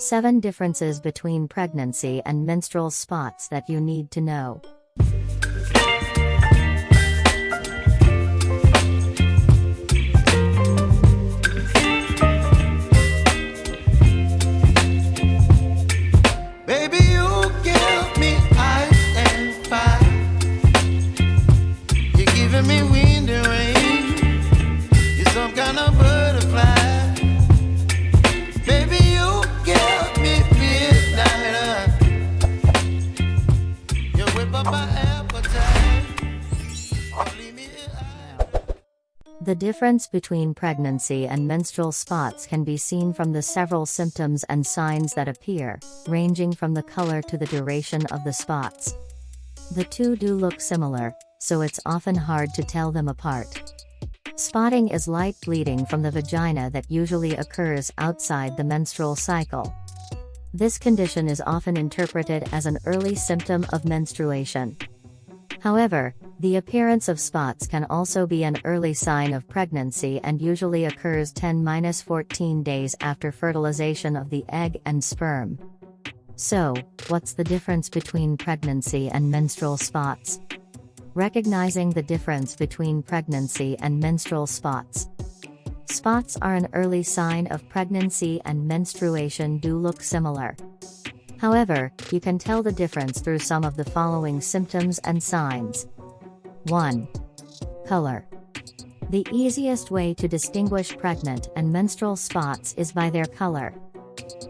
7 differences between pregnancy and menstrual spots that you need to know. The difference between pregnancy and menstrual spots can be seen from the several symptoms and signs that appear, ranging from the color to the duration of the spots. The two do look similar, so it's often hard to tell them apart. Spotting is light bleeding from the vagina that usually occurs outside the menstrual cycle. This condition is often interpreted as an early symptom of menstruation. However, the appearance of spots can also be an early sign of pregnancy and usually occurs 10-14 days after fertilization of the egg and sperm. So, what's the difference between pregnancy and menstrual spots? Recognizing the difference between pregnancy and menstrual spots. Spots are an early sign of pregnancy and menstruation do look similar. However, you can tell the difference through some of the following symptoms and signs. 1. Color. The easiest way to distinguish pregnant and menstrual spots is by their color.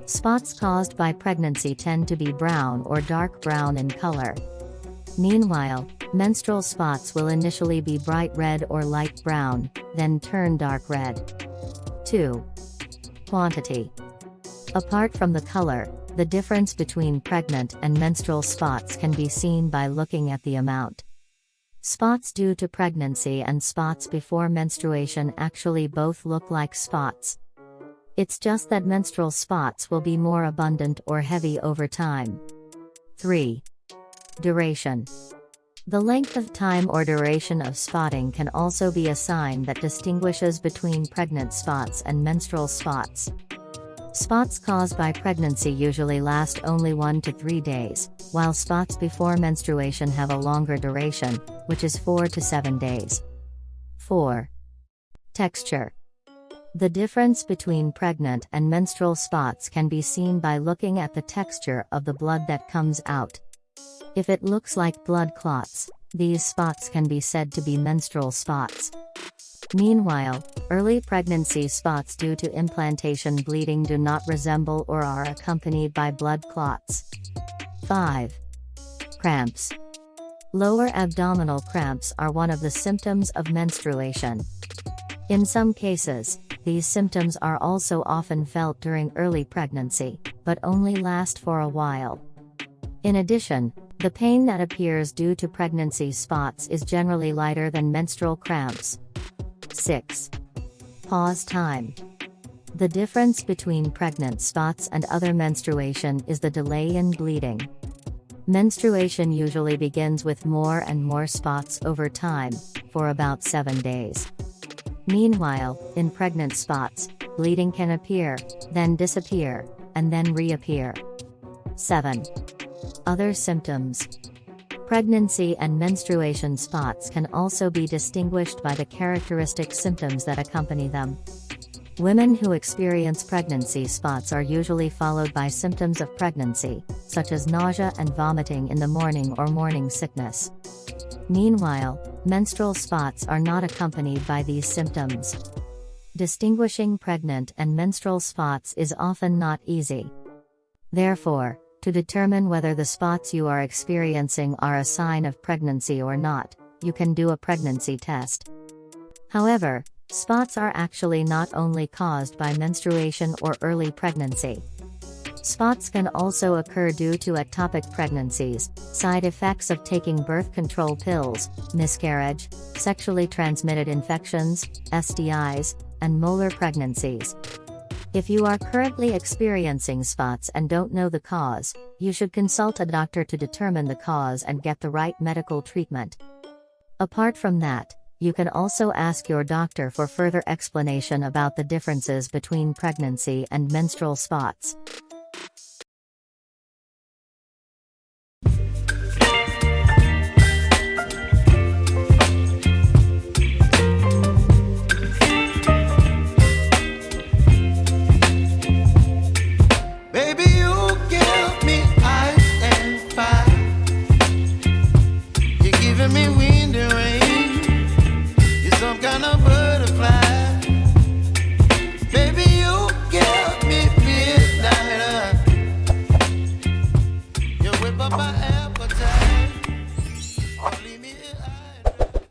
Spots caused by pregnancy tend to be brown or dark brown in color. Meanwhile, menstrual spots will initially be bright red or light brown, then turn dark red. 2. Quantity. Apart from the color, the difference between pregnant and menstrual spots can be seen by looking at the amount. Spots due to pregnancy and spots before menstruation actually both look like spots. It's just that menstrual spots will be more abundant or heavy over time. 3. Duration. The length of time or duration of spotting can also be a sign that distinguishes between pregnant spots and menstrual spots. Spots caused by pregnancy usually last only 1 to 3 days, while spots before menstruation have a longer duration, which is 4 to 7 days. 4. Texture. The difference between pregnant and menstrual spots can be seen by looking at the texture of the blood that comes out. If it looks like blood clots, these spots can be said to be menstrual spots. Meanwhile, early pregnancy spots due to implantation bleeding do not resemble or are accompanied by blood clots. 5. Cramps. Lower abdominal cramps are one of the symptoms of menstruation. In some cases, these symptoms are also often felt during early pregnancy, but only last for a while. In addition, the pain that appears due to pregnancy spots is generally lighter than menstrual cramps. 6. Pause time. The difference between pregnant spots and other menstruation is the delay in bleeding. Menstruation usually begins with more and more spots over time, for about 7 days. Meanwhile, in pregnant spots, bleeding can appear, then disappear, and then reappear. 7. Other symptoms. Pregnancy and menstruation spots can also be distinguished by the characteristic symptoms that accompany them. Women who experience pregnancy spots are usually followed by symptoms of pregnancy, such as nausea and vomiting in the morning or morning sickness. Meanwhile, menstrual spots are not accompanied by these symptoms. Distinguishing pregnant and menstrual spots is often not easy. Therefore, to determine whether the spots you are experiencing are a sign of pregnancy or not, you can do a pregnancy test. However, spots are actually not only caused by menstruation or early pregnancy. Spots can also occur due to ectopic pregnancies, side effects of taking birth control pills, miscarriage, sexually transmitted infections, STIs, and molar pregnancies. If you are currently experiencing spots and don't know the cause, you should consult a doctor to determine the cause and get the right medical treatment. Apart from that, you can also ask your doctor for further explanation about the differences between pregnancy and menstrual spots.